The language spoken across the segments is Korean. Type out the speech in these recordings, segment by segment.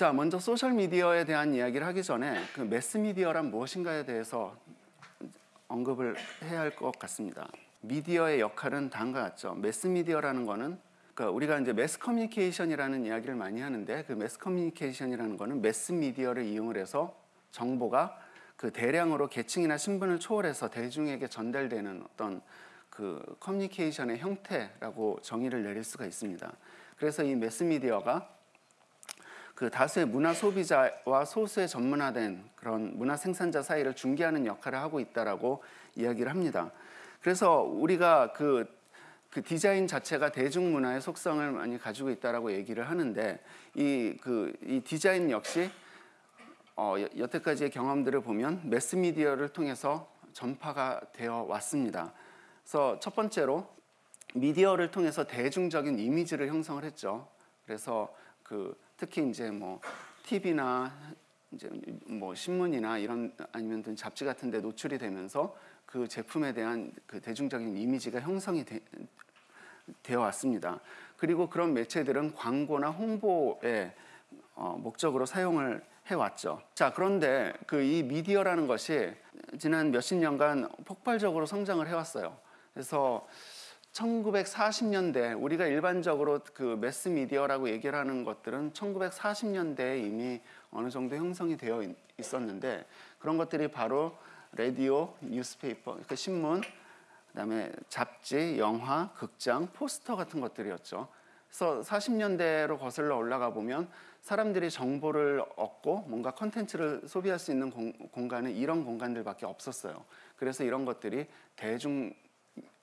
자, 먼저 소셜 미디어에 대한 이야기를 하기 전에 그 매스 미디어란 무엇인가에 대해서 언급을 해야 할 것 같습니다. 미디어의 역할은 다음과 같죠. 매스 미디어라는 거는 그러니까 우리가 이제 매스 커뮤니케이션이라는 이야기를 많이 하는데 그 매스 커뮤니케이션이라는 거는 매스 미디어를 이용을 해서 정보가 그 대량으로 계층이나 신분을 초월해서 대중에게 전달되는 어떤 그 커뮤니케이션의 형태라고 정의를 내릴 수가 있습니다. 그래서 이 매스 미디어가 그 다수의 문화 소비자와 소수의 전문화된 그런 문화 생산자 사이를 중개하는 역할을 하고 있다라고 이야기를 합니다. 그래서 우리가 그, 그 디자인 자체가 대중문화의 속성을 많이 가지고 있다라고 얘기를 하는데 이 그 이 디자인 역시 어, 여태까지의 경험들을 보면 매스미디어를 통해서 전파가 되어 왔습니다. 그래서 첫 번째로 미디어를 통해서 대중적인 이미지를 형성을 했죠. 그래서 그 특히 이제 뭐 TV나 이제 뭐 신문이나 이런 아니면 잡지 같은 데 노출이 되면서 그 제품에 대한 그 대중적인 이미지가 형성이 되, 되어 왔습니다. 그리고 그런 매체들은 광고나 홍보의 어, 목적으로 사용을 해왔죠. 자, 그런데 그 이 미디어라는 것이 지난 몇십 년간 폭발적으로 성장을 해왔어요. 그래서 1940년대 우리가 일반적으로 그 매스 미디어라고 얘기를 하는 것들은 1940년대에 이미 어느 정도 형성이 되어 있었는데 그런 것들이 바로 라디오, newspaper, 그 신문, 그다음에 잡지, 영화, 극장, 포스터 같은 것들이었죠. 그래서 40년대로 거슬러 올라가 보면 사람들이 정보를 얻고 뭔가 컨텐츠를 소비할 수 있는 공, 공간은 이런 공간들밖에 없었어요. 그래서 이런 것들이 대중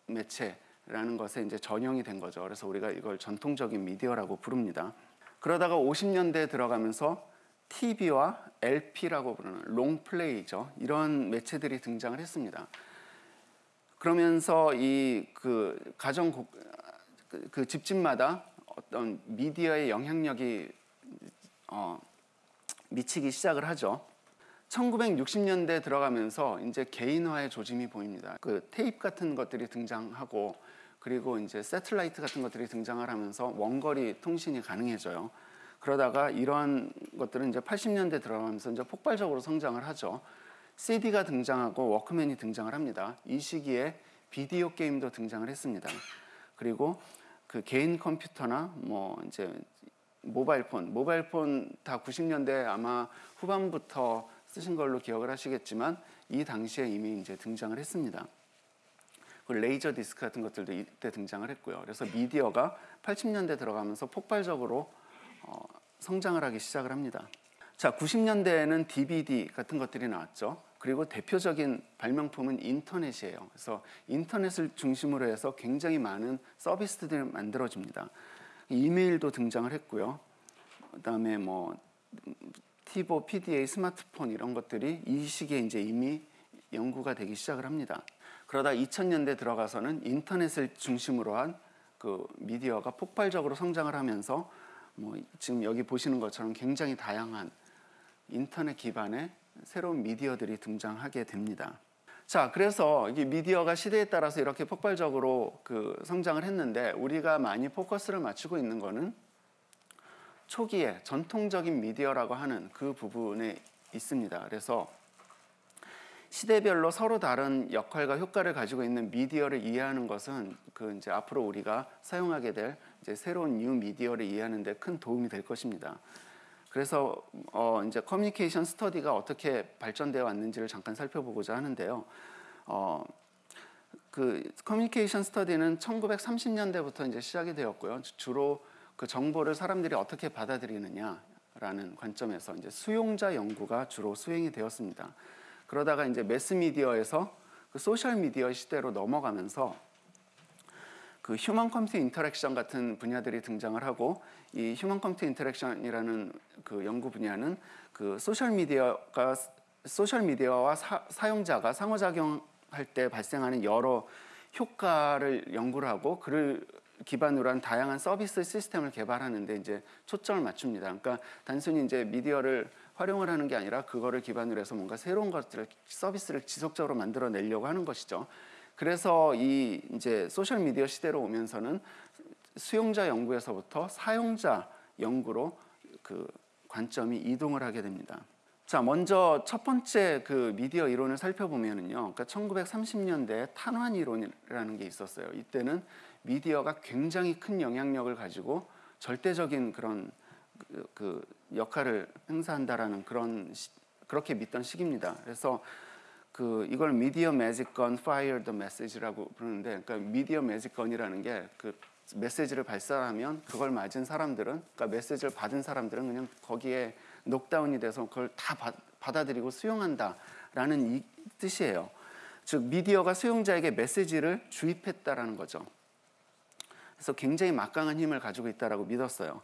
매체 라는 것에 이제 전형이 된 거죠. 그래서 우리가 이걸 전통적인 미디어라고 부릅니다. 그러다가 50년대에 들어가면서 TV와 LP라고 부르는 롱플레이죠. 이런 매체들이 등장을 했습니다. 그러면서 이 그 가정 그, 그 집집마다 어떤 미디어의 영향력이 어, 미치기 시작을 하죠. 1960년대 들어가면서 이제 개인화의 조짐이 보입니다. 그 테이프 같은 것들이 등장하고 그리고 이제 세틀라이트 같은 것들이 등장을 하면서 원거리 통신이 가능해져요. 그러다가 이러한 것들은 이제 80년대 들어가면서 이제 폭발적으로 성장을 하죠. CD가 등장하고 워크맨이 등장을 합니다. 이 시기에 비디오 게임도 등장을 했습니다. 그리고 그 개인 컴퓨터나 뭐 이제 모바일폰, 모바일폰 다 90년대 아마 후반부터 쓰신 걸로 기억을 하시겠지만 이 당시에 이미 이제 등장을 했습니다. 그 레이저 디스크 같은 것들도 이때 등장을 했고요. 그래서 미디어가 80년대 들어가면서 폭발적으로 어, 성장을 하기 시작을 합니다. 자, 90년대에는 DVD 같은 것들이 나왔죠. 그리고 대표적인 발명품은 인터넷이에요. 그래서 인터넷을 중심으로 해서 굉장히 많은 서비스들이 만들어집니다. 이메일도 등장을 했고요. 그다음에 뭐 티보, PDA, 스마트폰 이런 것들이 이 시기에 이제 이미 연구가 되기 시작을 합니다. 그러다 2000년대 들어가서는 인터넷을 중심으로 한 그 미디어가 폭발적으로 성장을 하면서 뭐 지금 여기 보시는 것처럼 굉장히 다양한 인터넷 기반의 새로운 미디어들이 등장하게 됩니다. 자, 그래서 이 미디어가 시대에 따라서 이렇게 폭발적으로 그 성장을 했는데 우리가 많이 포커스를 맞추고 있는 거는 초기에 전통적인 미디어라고 하는 그 부분에 있습니다. 그래서 시대별로 서로 다른 역할과 효과를 가지고 있는 미디어를 이해하는 것은 그 이제 앞으로 우리가 사용하게 될 이제 새로운 뉴 미디어를 이해하는 데 큰 도움이 될 것입니다. 그래서 어 이제 커뮤니케이션 스터디가 어떻게 발전되어 왔는지를 잠깐 살펴보고자 하는데요. 어, 그 커뮤니케이션 스터디는 1930년대부터 이제 시작이 되었고요. 주로 그 정보를 사람들이 어떻게 받아들이느냐라는 관점에서 이제 수용자 연구가 주로 수행이 되었습니다. 그러다가 이제 매스 미디어에서 그 소셜 미디어 시대로 넘어가면서 그 human computer interaction 같은 분야들이 등장을 하고 이 human computer interaction이라는 그 연구 분야는 그 소셜 미디어가 소셜 미디어와 사, 용자가 상호작용할 때 발생하는 여러 효과를 연구를 하고 그를 기반으로 한 다양한 서비스 시스템을 개발하는데 이제 초점을 맞춥니다. 그러니까 단순히 이제 미디어를 활용을 하는 게 아니라 그거를 기반으로 해서 뭔가 새로운 것들을 서비스를 지속적으로 만들어 내려고 하는 것이죠. 그래서 이 이제 소셜 미디어 시대로 오면서는 수용자 연구에서부터 사용자 연구로 그 관점이 이동을 하게 됩니다. 자, 먼저 첫 번째 그 미디어 이론을 살펴보면은요. 그러니까 1930년대 탄환 이론이라는 게 있었어요. 이때는 미디어가 굉장히 큰 영향력을 가지고 절대적인 그런 그, 그 역할을 행사한다라는 그런 시, 그렇게 믿던 시기입니다. 그래서 그 이걸 media magic gun fire the message라고 부르는데 그러니까 media magic gun이라는 게 그 메시지를 발사하면 그걸 맞은 사람들은 그러니까 메시지를 받은 사람들은 그냥 거기에 녹다운이 돼서 그걸 다 받, 받아들이고 수용한다라는 이 뜻이에요. 즉 미디어가 수용자에게 메시지를 주입했다라는 거죠. 그래서 굉장히 막강한 힘을 가지고 있다라고 믿었어요.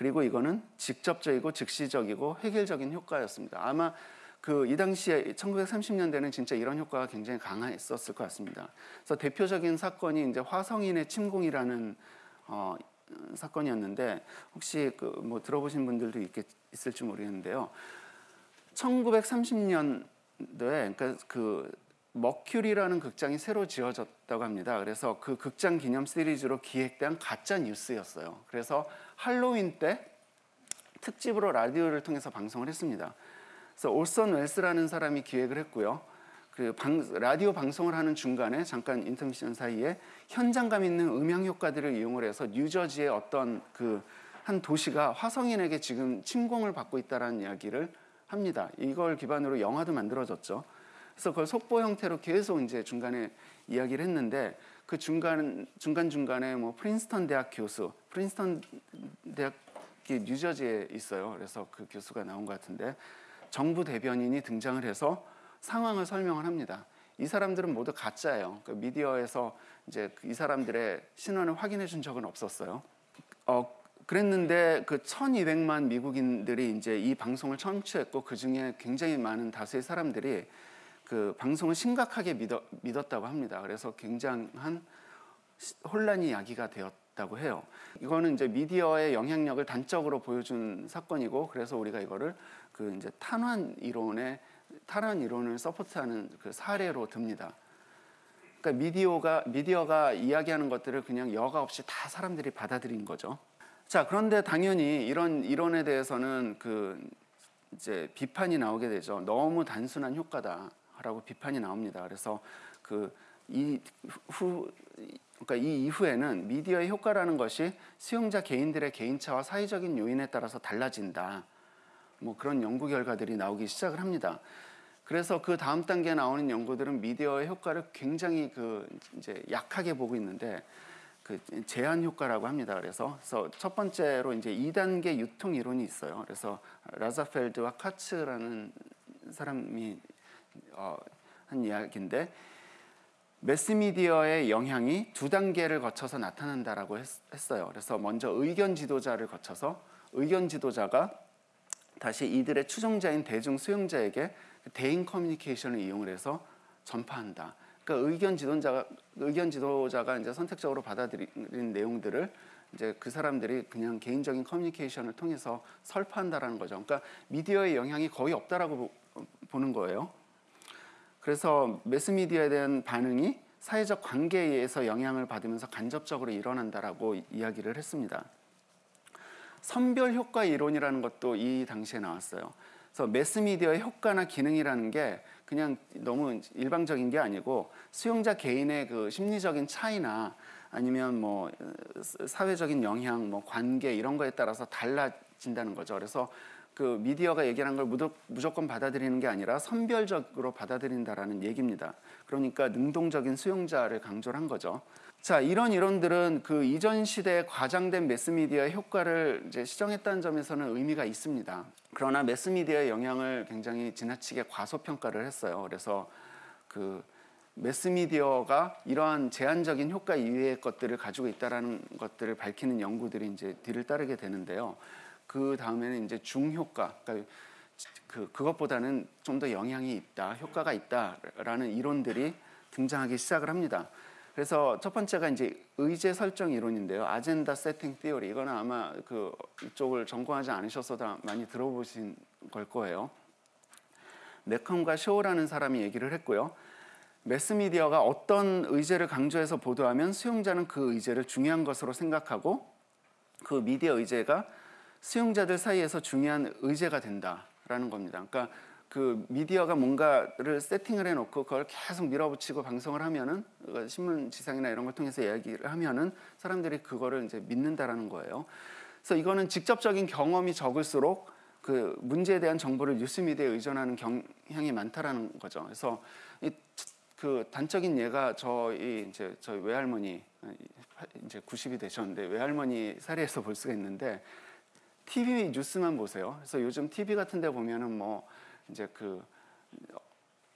그리고 이거는 직접적이고 즉시적이고 획일적인 효과였습니다. 아마 그 이 당시에 1930년대는 진짜 이런 효과가 굉장히 강했었을 것 같습니다. 그래서 대표적인 사건이 이제 화성인의 침공이라는 어, 사건이었는데 혹시 그 뭐 들어보신 분들도 있겠, 있을지 모르겠는데요. 1930년도에 그러니까 그 머큐리라는 극장이 새로 지어졌다고 합니다. 그래서 그 극장 기념 시리즈로 기획된 가짜 뉴스였어요. 그래서 할로윈 때 특집으로 라디오를 통해서 방송을 했습니다. 그래서 올선 웰스라는 사람이 기획을 했고요. 그 방, 라디오 방송을 하는 중간에 잠깐 인터미션 사이에 현장감 있는 음향 효과들을 이용을 해서 뉴저지의 어떤 그 한 도시가 화성인에게 지금 침공을 받고 있다라는 이야기를 합니다. 이걸 기반으로 영화도 만들어졌죠. 그래서 그걸 속보 형태로 계속 이제 중간에 이야기를 했는데 그 중간 중간 중간에 뭐 프린스턴 대학 교수, 프린스턴 대학이 뉴저지에 있어요. 그래서 그 교수가 나온 것 같은데 정부 대변인이 등장을 해서 상황을 설명을 합니다. 이 사람들은 모두 가짜예요. 그 미디어에서 이제 이 사람들의 신원을 확인해 준 적은 없었어요. 어, 그랬는데 그 1200만 미국인들이 이제 이 방송을 청취했고 그 중에 굉장히 많은 다수의 사람들이 그 방송을 심각하게 믿어, 믿었다고 합니다. 그래서 굉장한 혼란이 야기가 되었다고 해요. 이거는 이제 미디어의 영향력을 단적으로 보여준 사건이고 그래서 우리가 이거를 그 이제 탄환 이론의 탄환 이론을 서포트하는 그 사례로 듭니다. 그러니까 미디어가 미디어가 이야기하는 것들을 그냥 여과 없이 다 사람들이 받아들인 거죠. 자, 그런데 당연히 이런 이론에 대해서는 그 이제 비판이 나오게 되죠. 너무 단순한 효과다 라고 비판이 나옵니다. 그래서 그 이 후 그러니까 이 이후에는 미디어의 효과라는 것이 수용자 개인들의 개인차와 사회적인 요인에 따라서 달라진다. 뭐 그런 연구 결과들이 나오기 시작을 합니다. 그래서 그 다음 단계에 나오는 연구들은 미디어의 효과를 굉장히 그 이제 약하게 보고 있는데 그 제한 효과라고 합니다. 그래서, 그래서 첫 번째로 이제 2단계 유통 이론이 있어요. 그래서 라자펠드와 카츠라는 사람이 어, 한 이야기인데 매스미디어의 영향이 두 단계를 거쳐서 나타난다라고 했, 어요 그래서 먼저 의견 지도자를 거쳐서 의견 지도자가 다시 이들의 추종자인 대중 수용자에게 대인 커뮤니케이션을 이용을 해서 전파한다. 그러니까 의견 지도자가 의견 지도자가 이제 선택적으로 받아들인 내용들을 이제 그 사람들이 그냥 개인적인 커뮤니케이션을 통해서 설파한다라는 거죠. 그러니까 미디어의 영향이 거의 없다라고 보는 거예요. 그래서 매스미디어에 대한 반응이 사회적 관계에 의해서 영향을 받으면서 간접적으로 일어난다라고 이야기를 했습니다. 선별 효과 이론이라는 것도 이 당시에 나왔어요. 그래서 매스미디어의 효과나 기능이라는 게 그냥 너무 일방적인 게 아니고 수용자 개인의 그 심리적인 차이나 아니면 뭐 사회적인 영향, 뭐 관계 이런 거에 따라서 달라진다는 거죠. 그래서 그 미디어가 얘기하는 걸 무조건 받아들이는 게 아니라 선별적으로 받아들인다라는 얘기입니다. 그러니까 능동적인 수용자를 강조한 거죠. 자, 이런 이론들은 그 이전 시대에 과장된 매스미디어의 효과를 이제 시정했다는 점에서는 의미가 있습니다. 그러나 매스미디어의 영향을 굉장히 지나치게 과소평가를 했어요. 그래서 그 매스미디어가 이러한 제한적인 효과 이외의 것들을 가지고 있다라는 것들을 밝히는 연구들이 이제 뒤를 따르게 되는데요. 그 다음에는 이제 중효과, 그러니까 그 그것보다는 좀 더 영향이 있다, 효과가 있다라는 이론들이 등장하기 시작을 합니다. 그래서 첫 번째가 이제 의제 설정 이론인데요. 아젠다 세팅 티오리. 이거는 아마 그 이쪽을 전공하지 않으셔서도 많이 들어보신 걸 거예요. 네컴과 쇼라는 사람이 얘기를 했고요. 매스미디어가 어떤 의제를 강조해서 보도하면 수용자는 그 의제를 중요한 것으로 생각하고 그 미디어 의제가 수용자들 사이에서 중요한 의제가 된다라는 겁니다. 그러니까 그 미디어가 뭔가를 세팅을 해놓고 그걸 계속 밀어붙이고 방송을 하면은 그 신문 지상이나 이런 걸 통해서 이야기를 하면은 사람들이 그거를 이제 믿는다라는 거예요. 그래서 이거는 직접적인 경험이 적을수록 그 문제에 대한 정보를 뉴스 미디어에 의존하는 경향이 많다라는 거죠. 그래서 이 그 단적인 예가 저희 이제 저희 외할머니 이제 90이 되셨는데 외할머니 사례에서 볼 수가 있는데 TV 뉴스만 보세요. 그래서 요즘 TV 같은 데 보면은 뭐 이제 그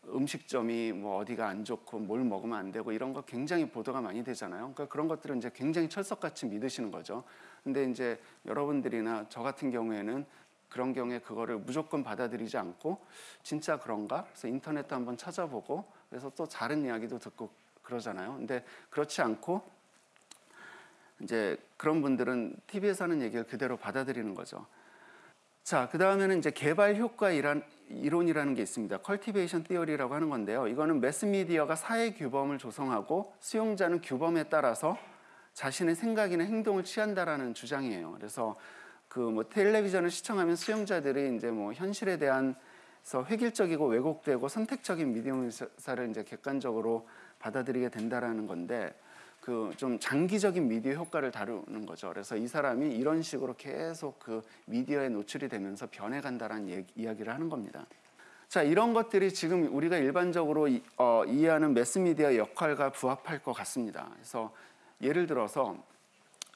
음식점이 뭐 어디가 안 좋고 뭘 먹으면 안 되고 이런 거 굉장히 보도가 많이 되잖아요. 그러니까 그런 것들은 이제 굉장히 철석같이 믿으시는 거죠. 근데 이제 여러분들이나 저 같은 경우에는 그런 경우에 그거를 무조건 받아들이지 않고 진짜 그런가? 그래서 인터넷도 한번 찾아보고 그래서 또 다른 이야기도 듣고 그러잖아요. 근데 그렇지 않고 이제 그런 분들은 TV에서 하는 얘기를 그대로 받아들이는 거죠. 자, 그 다음에는 이제 개발 효과 이론이라는 게 있습니다. 컬티베이션 티어리라고 하는 건데요. 이거는 매스미디어가 사회 규범을 조성하고 수용자는 규범에 따라서 자신의 생각이나 행동을 취한다라는 주장이에요. 그래서 그 뭐 텔레비전을 시청하면 수용자들이 이제 뭐 현실에 대한 서 획일적이고 왜곡되고 선택적인 미디어사를 이제 객관적으로 받아들이게 된다라는 건데 그 좀 장기적인 미디어 효과를 다루는 거죠. 그래서 이 사람이 이런 식으로 계속 그 미디어에 노출이 되면서 변해간다라는 얘기, 이야기를 하는 겁니다. 자 이런 것들이 지금 우리가 일반적으로 이, 어, 이해하는 매스미디어 역할과 부합할 것 같습니다. 그래서 예를 들어서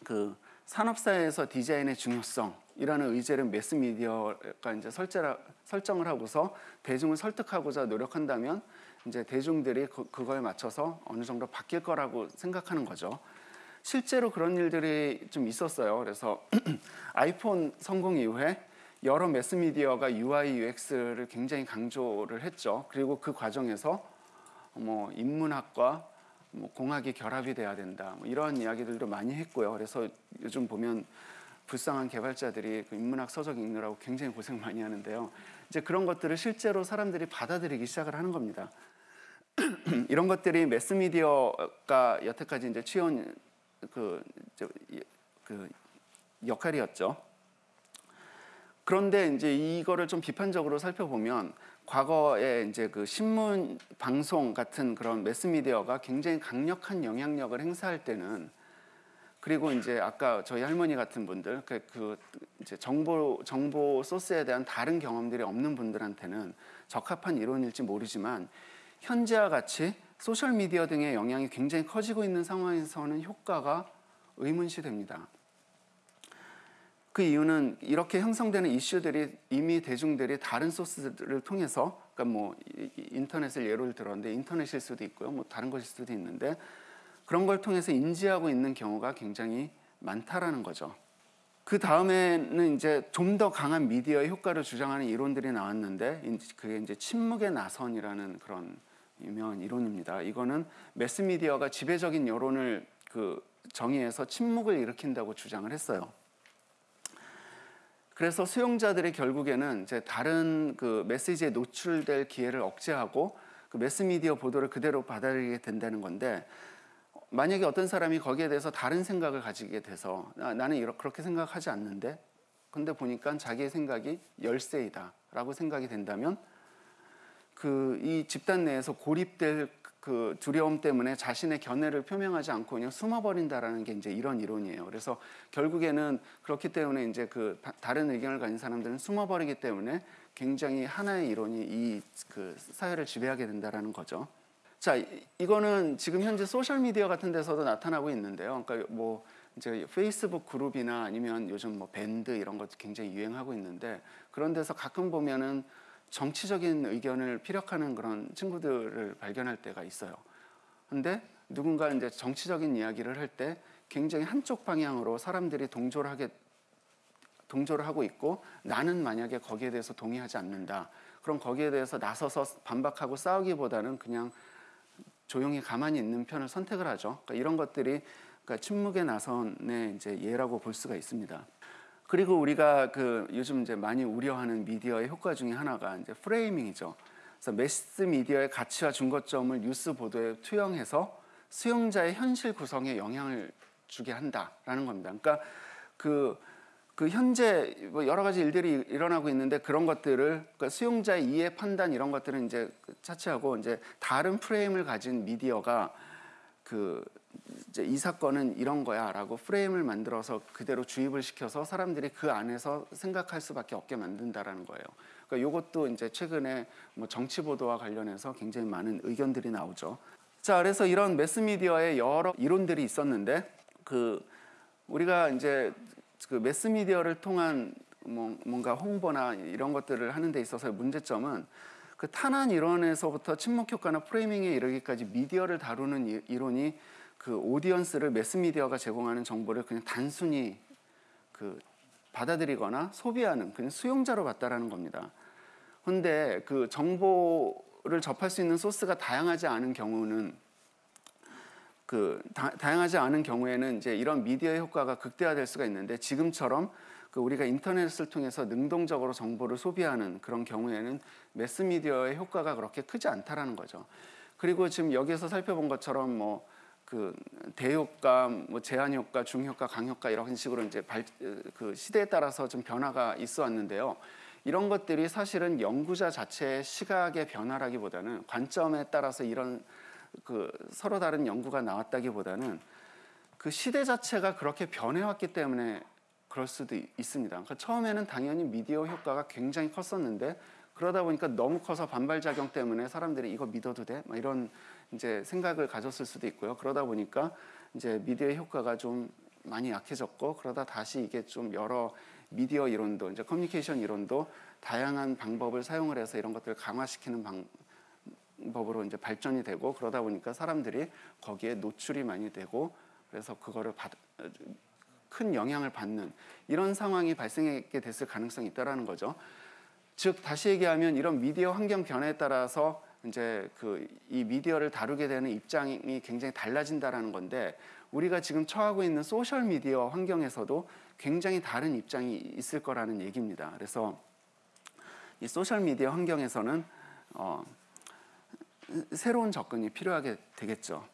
그 산업사회에서 디자인의 중요성이라는 의제를 매스미디어가 이제 설제라, 설정을 하고서 대중을 설득하고자 노력한다면 이제 대중들이 그, 그거에 맞춰서 어느 정도 바뀔 거라고 생각하는 거죠. 실제로 그런 일들이 좀 있었어요. 그래서 아이폰 성공 이후에 여러 매스미디어가 UI, UX를 굉장히 강조를 했죠. 그리고 그 과정에서 뭐 인문학과 뭐 공학이 결합이 돼야 된다. 뭐 이런 이야기들도 많이 했고요. 그래서 요즘 보면 불쌍한 개발자들이 그 인문학 서적 읽느라고 굉장히 고생 많이 하는데요. 이제 그런 것들을 실제로 사람들이 받아들이기 시작을 하는 겁니다. 이런 것들이 매스미디어가 여태까지 이제 취해온 그, 그 역할이었죠. 그런데 이제 이거를 좀 비판적으로 살펴보면 과거에 이제 그 신문 방송 같은 그런 매스미디어가 굉장히 강력한 영향력을 행사할 때는 그리고 이제 아까 저희 할머니 같은 분들 그, 그 이제 정보 정보 소스에 대한 다른 경험들이 없는 분들한테는 적합한 이론일지 모르지만 현재와 같이 소셜 미디어 등의 영향이 굉장히 커지고 있는 상황에서는 효과가 의문시 됩니다. 그 이유는 이렇게 형성되는 이슈들이 이미 대중들이 다른 소스들을 통해서 그러니까 뭐 인터넷을 예로 들었는데 인터넷일 수도 있고요. 뭐 다른 것일 수도 있는데 그런 걸 통해서 인지하고 있는 경우가 굉장히 많다라는 거죠. 그 다음에는 이제 좀 더 강한 미디어의 효과를 주장하는 이론들이 나왔는데 그게 이제 침묵의 나선이라는 그런 유명한 이론입니다. 이거는 매스미디어가 지배적인 여론을 그 정의해서 침묵을 일으킨다고 주장을 했어요. 그래서 수용자들이 결국에는 이제 다른 그 메시지에 노출될 기회를 억제하고 그 매스미디어 보도를 그대로 받아들이게 된다는 건데 만약에 어떤 사람이 거기에 대해서 다른 생각을 가지게 돼서 아, 나는 이렇게 그렇게 생각하지 않는데 근데 보니까 자기의 생각이 열세이다라고 생각이 된다면 그 이 집단 내에서 고립될 그 두려움 때문에 자신의 견해를 표명하지 않고 그냥 숨어버린다라는 게 이제 이런 이론이에요. 그래서 결국에는 그렇기 때문에 이제 그 다른 의견을 가진 사람들은 숨어버리기 때문에 굉장히 하나의 이론이 이 그 사회를 지배하게 된다라는 거죠. 자, 이거는 지금 현재 소셜 미디어 같은 데서도 나타나고 있는데요. 그러니까 뭐 이제 페이스북 그룹이나 아니면 요즘 뭐 밴드 이런 것도 굉장히 유행하고 있는데 그런 데서 가끔 보면은 정치적인 의견을 피력하는 그런 친구들을 발견할 때가 있어요. 근데 누군가 이제 정치적인 이야기를 할 때 굉장히 한쪽 방향으로 사람들이 동조를 하게 동조를 하고 있고 나는 만약에 거기에 대해서 동의하지 않는다. 그럼 거기에 대해서 나서서 반박하고 싸우기보다는 그냥 조용히 가만히 있는 편을 선택을 하죠. 그러니까 이런 것들이 그러니까 침묵의 나선의 이제 예라고 볼 수가 있습니다. 그리고 우리가 그 요즘 이제 많이 우려하는 미디어의 효과 중에 하나가 이제 프레이밍이죠. 그래서 매스 미디어의 가치와 중거점을 뉴스 보도에 투영해서 수용자의 현실 구성에 영향을 주게 한다라는 겁니다. 그러니까 그 그 현재 뭐 여러 가지 일들이 일어나고 있는데 그런 것들을 그러니까 수용자의 이해 판단 이런 것들은 이제 차치하고 이제 다른 프레임을 가진 미디어가 그 이제 이 사건은 이런 거야 라고 프레임을 만들어서 그대로 주입을 시켜서 사람들이 그 안에서 생각할 수밖에 없게 만든다라는 거예요. 그러니까 이것도 이제 최근에 뭐 정치 보도와 관련해서 굉장히 많은 의견들이 나오죠. 자, 그래서 이런 매스 미디어의 여러 이론들이 있었는데 그 우리가 이제 그 매스 미디어를 통한 뭐 뭔가 홍보나 이런 것들을 하는 데 있어서의 문제점은 그 탄환 이론에서부터 침묵 효과나 프레이밍에 이르기까지 미디어를 다루는 이- 이론이 그 오디언스를 매스 미디어가 제공하는 정보를 그냥 단순히 그 받아들이거나 소비하는 그냥 수용자로 봤다라는 겁니다. 근데 그 정보를 접할 수 있는 소스가 다양하지 않은 경우는 그 다, 다양하지 않은 경우에는 이제 이런 미디어의 효과가 극대화될 수가 있는데 지금처럼 그 우리가 인터넷을 통해서 능동적으로 정보를 소비하는 그런 경우에는 매스 미디어의 효과가 그렇게 크지 않다라는 거죠. 그리고 지금 여기에서 살펴본 것처럼 뭐 그 대효과, 뭐 제한 효과, 중효과, 강효과 이런 식으로 이제 발, 그 시대에 따라서 좀 변화가 있어 왔는데요. 이런 것들이 사실은 연구자 자체의 시각의 변화라기보다는 관점에 따라서 이런 그 서로 다른 연구가 나왔다기보다는 그 시대 자체가 그렇게 변해왔기 때문에 그럴 수도 있- 있습니다. 그러니까 처음에는 당연히 미디어 효과가 굉장히 컸었는데 그러다 보니까 너무 커서 반발 작용 때문에 사람들이 이거 믿어도 돼? 막 이런 이제 생각을 가졌을 수도 있고요. 그러다 보니까 이제 미디어 효과가 좀 많이 약해졌고 그러다 다시 이게 좀 여러 미디어 이론도 이제 커뮤니케이션 이론도 다양한 방법을 사용을 해서 이런 것들을 강화시키는 방, 법으로 이제 발전이 되고 그러다 보니까 사람들이 거기에 노출이 많이 되고 그래서 그거를 받, 큰 영향을 받는 이런 상황이 발생하게 됐을 가능성이 있다라는 거죠. 즉 다시 얘기하면 이런 미디어 환경 변화에 따라서 이제 그 이 미디어를 다루게 되는 입장이 굉장히 달라진다라는 건데 우리가 지금 처하고 있는 소셜 미디어 환경에서도 굉장히 다른 입장이 있을 거라는 얘기입니다. 그래서 이 소셜 미디어 환경에서는 어, 새로운 접근이 필요하게 되겠죠.